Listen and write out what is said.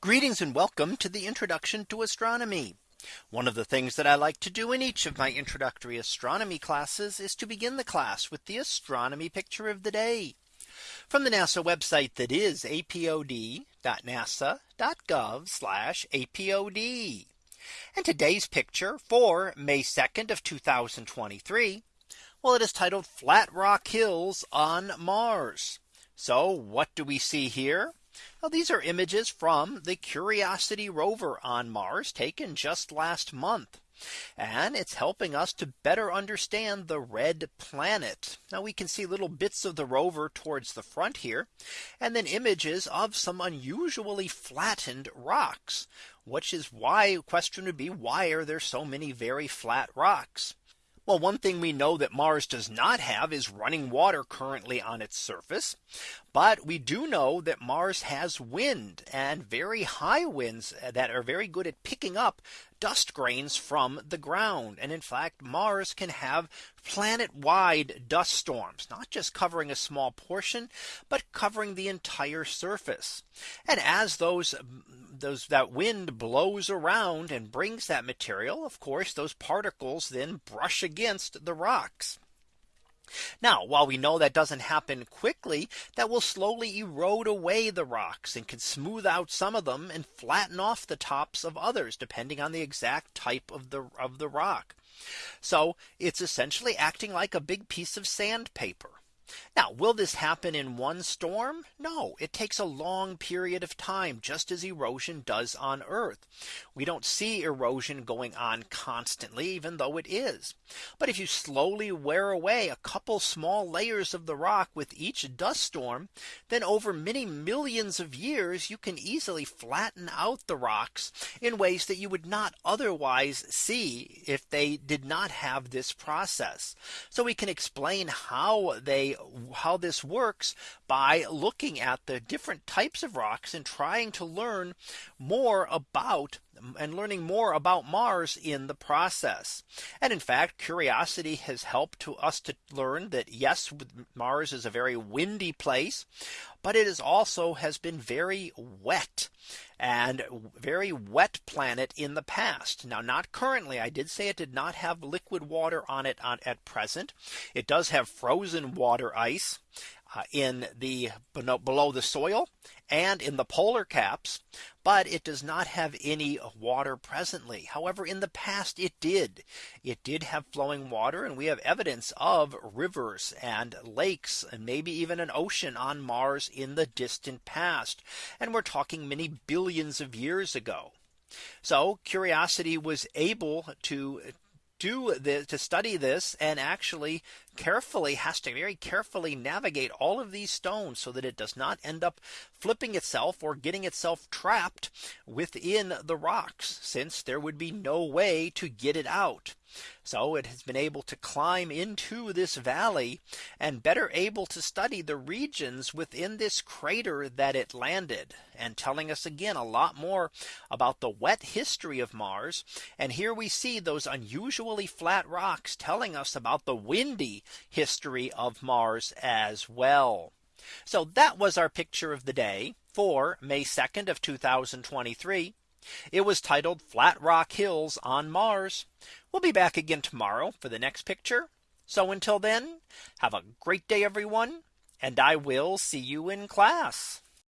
Greetings and welcome to the introduction to astronomy. One of the things that I like to do in each of my introductory astronomy classes is to begin the class with the astronomy picture of the day from the NASA website that is apod.nasa.gov apod. And today's picture for May 2nd of 2023. Well, it is titled Flat Rock Hills on Mars. So what do we see here? Well, these are images from the Curiosity rover on Mars taken just last month. And it's helping us to better understand the red planet. Now we can see little bits of the rover towards the front here. And then images of some unusually flattened rocks, which is why question would be why are there so many very flat rocks? Well, one thing we know that Mars does not have is running water currently on its surface. But we do know that Mars has wind and very high winds that are very good at picking up dust grains from the ground. And in fact, Mars can have planet wide dust storms, not just covering a small portion, but covering the entire surface. And as those those that wind blows around and brings that material, of course, those particles then brush against the rocks. Now, while we know that doesn't happen quickly, that will slowly erode away the rocks and can smooth out some of them and flatten off the tops of others, depending on the exact type of the of the rock. So it's essentially acting like a big piece of sandpaper. Now, will this happen in one storm? No, it takes a long period of time, just as erosion does on Earth. We don't see erosion going on constantly, even though it is. But if you slowly wear away a couple small layers of the rock with each dust storm, then over many millions of years, you can easily flatten out the rocks in ways that you would not otherwise see if they did not have this process. So we can explain how they how this works by looking at the different types of rocks and trying to learn more about and learning more about Mars in the process. And in fact, curiosity has helped to us to learn that yes, Mars is a very windy place, but it is also has been very wet and very wet planet in the past. Now not currently I did say it did not have liquid water on it on, at present. It does have frozen water ice Uh, in the below the soil and in the polar caps, but it does not have any water presently. However, in the past it did. It did have flowing water and we have evidence of rivers and lakes and maybe even an ocean on Mars in the distant past. And we're talking many billions of years ago. So Curiosity was able to do the to study this and actually carefully has to very carefully navigate all of these stones so that it does not end up flipping itself or getting itself trapped within the rocks since there would be no way to get it out. So it has been able to climb into this valley and better able to study the regions within this crater that it landed and telling us again a lot more about the wet history of Mars. And here we see those unusually flat rocks telling us about the windy history of Mars as well. So that was our picture of the day for May 2nd of 2023. It was titled Flat Rock Hills on Mars. We'll be back again tomorrow for the next picture. So until then, have a great day, everyone, and I will see you in class.